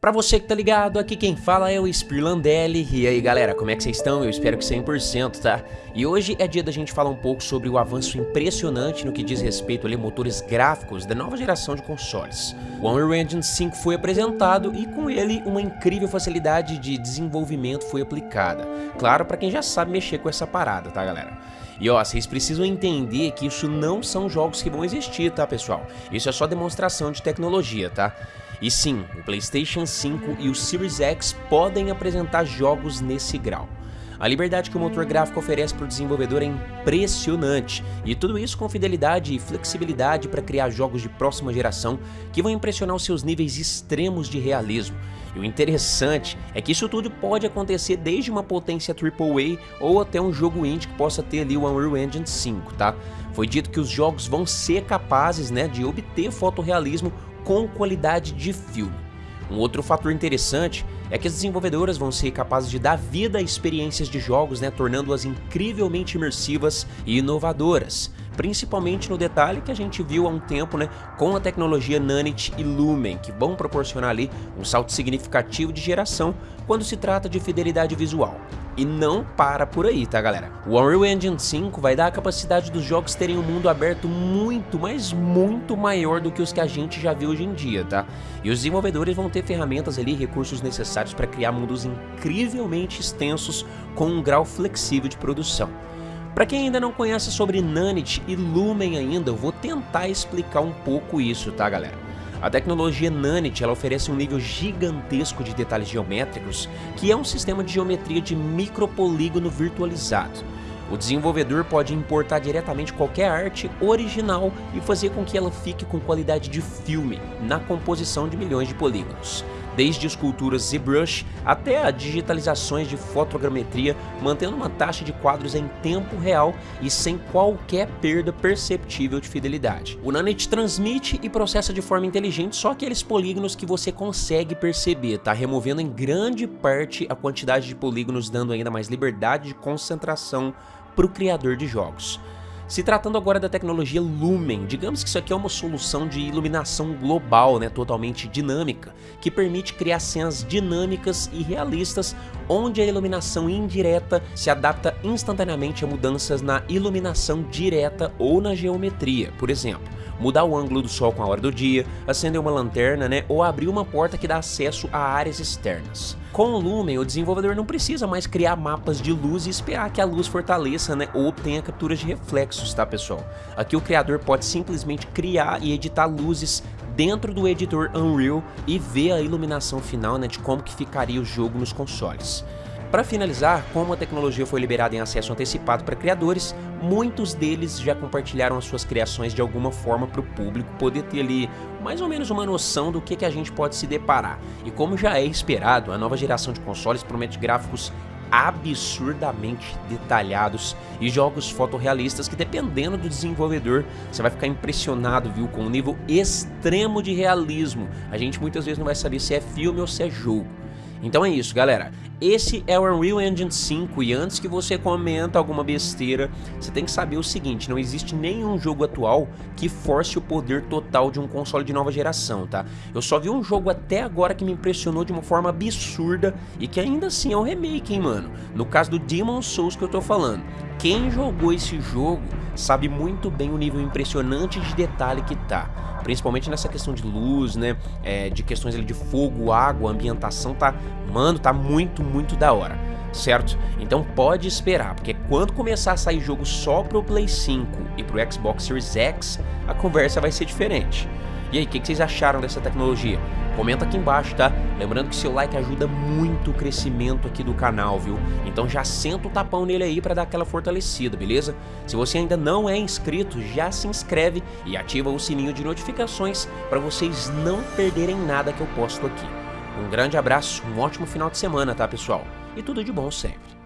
Pra você que tá ligado, aqui quem fala é o Spirlandelli. E aí galera, como é que vocês estão? Eu espero que 100%, tá? E hoje é dia da gente falar um pouco sobre o avanço impressionante no que diz respeito a motores gráficos da nova geração de consoles. O Unreal Engine 5 foi apresentado e com ele uma incrível facilidade de desenvolvimento foi aplicada. Claro, para quem já sabe mexer com essa parada, tá galera? E ó, vocês precisam entender que isso não são jogos que vão existir, tá pessoal? Isso é só demonstração de tecnologia, tá? E sim, o PlayStation 5 e o Series X podem apresentar jogos nesse grau. A liberdade que o motor gráfico oferece para o desenvolvedor é impressionante, e tudo isso com fidelidade e flexibilidade para criar jogos de próxima geração que vão impressionar os seus níveis extremos de realismo. E o interessante é que isso tudo pode acontecer desde uma potência AAA ou até um jogo indie que possa ter ali o Unreal Engine 5, tá? Foi dito que os jogos vão ser capazes né, de obter fotorrealismo com qualidade de filme. Um outro fator interessante é que as desenvolvedoras vão ser capazes de dar vida a experiências de jogos, né, tornando-as incrivelmente imersivas e inovadoras, principalmente no detalhe que a gente viu há um tempo né, com a tecnologia Nanite e Lumen, que vão proporcionar ali um salto significativo de geração quando se trata de fidelidade visual. E não para por aí, tá galera? O Unreal Engine 5 vai dar a capacidade dos jogos terem um mundo aberto muito, mas muito maior do que os que a gente já viu hoje em dia, tá? E os desenvolvedores vão ter ferramentas ali, recursos necessários para criar mundos incrivelmente extensos com um grau flexível de produção. Para quem ainda não conhece sobre Nanite e Lumen ainda, eu vou tentar explicar um pouco isso, tá galera? A tecnologia Nanite ela oferece um nível gigantesco de detalhes geométricos, que é um sistema de geometria de micropolígono virtualizado. O desenvolvedor pode importar diretamente qualquer arte original e fazer com que ela fique com qualidade de filme na composição de milhões de polígonos desde esculturas ZBrush até a digitalizações de fotogrametria, mantendo uma taxa de quadros em tempo real e sem qualquer perda perceptível de fidelidade. O Nanite transmite e processa de forma inteligente só aqueles polígonos que você consegue perceber, tá removendo em grande parte a quantidade de polígonos, dando ainda mais liberdade de concentração para o criador de jogos. Se tratando agora da tecnologia Lumen, digamos que isso aqui é uma solução de iluminação global, né, totalmente dinâmica, que permite criar cenas dinâmicas e realistas, onde a iluminação indireta se adapta instantaneamente a mudanças na iluminação direta ou na geometria, por exemplo mudar o ângulo do sol com a hora do dia, acender uma lanterna, né, ou abrir uma porta que dá acesso a áreas externas. Com o Lumen, o desenvolvedor não precisa mais criar mapas de luz e esperar que a luz fortaleça, né, ou obtenha capturas de reflexos, tá pessoal? Aqui o criador pode simplesmente criar e editar luzes dentro do editor Unreal e ver a iluminação final, né, de como que ficaria o jogo nos consoles. Para finalizar, como a tecnologia foi liberada em acesso antecipado para criadores, muitos deles já compartilharam as suas criações de alguma forma para o público poder ter ali mais ou menos uma noção do que, que a gente pode se deparar. E como já é esperado, a nova geração de consoles promete gráficos absurdamente detalhados e jogos fotorrealistas que dependendo do desenvolvedor você vai ficar impressionado viu com um nível extremo de realismo a gente muitas vezes não vai saber se é filme ou se é jogo então é isso, galera. Esse é o Unreal Engine 5 e antes que você comenta alguma besteira, você tem que saber o seguinte, não existe nenhum jogo atual que force o poder total de um console de nova geração, tá? Eu só vi um jogo até agora que me impressionou de uma forma absurda e que ainda assim é um remake, hein, mano? No caso do Demon Souls que eu tô falando. Quem jogou esse jogo sabe muito bem o nível impressionante de detalhe que tá principalmente nessa questão de luz, né, é, de questões ali de fogo, água, ambientação, tá, mano, tá muito, muito da hora, certo? Então pode esperar, porque quando começar a sair jogo só pro Play 5 e pro Xbox Series X, a conversa vai ser diferente. E aí, o que, que vocês acharam dessa tecnologia? Comenta aqui embaixo, tá? Lembrando que seu like ajuda muito o crescimento aqui do canal, viu? Então já senta o tapão nele aí para dar aquela fortalecida, beleza? Se você ainda não é inscrito, já se inscreve e ativa o sininho de notificações para vocês não perderem nada que eu posto aqui. Um grande abraço, um ótimo final de semana, tá pessoal? E tudo de bom sempre.